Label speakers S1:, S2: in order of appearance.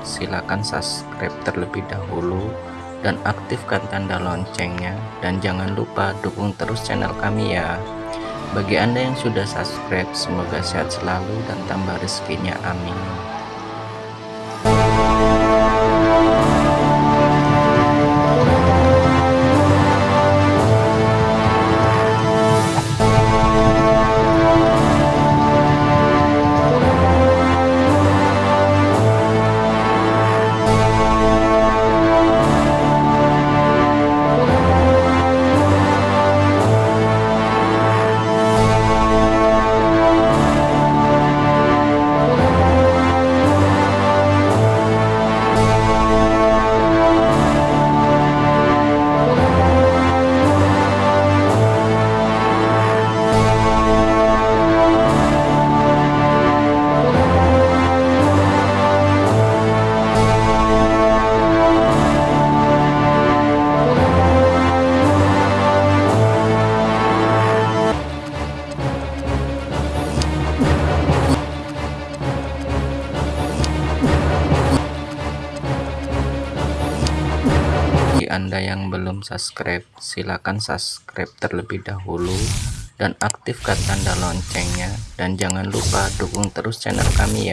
S1: silakan subscribe terlebih dahulu dan aktifkan tanda loncengnya. Dan jangan lupa dukung terus channel kami ya. Bagi anda yang sudah subscribe semoga sehat selalu dan tambah rezekinya. Amin anda yang belum subscribe silahkan subscribe terlebih dahulu dan aktifkan tanda loncengnya. Dan jangan lupa dukung terus channel kami ya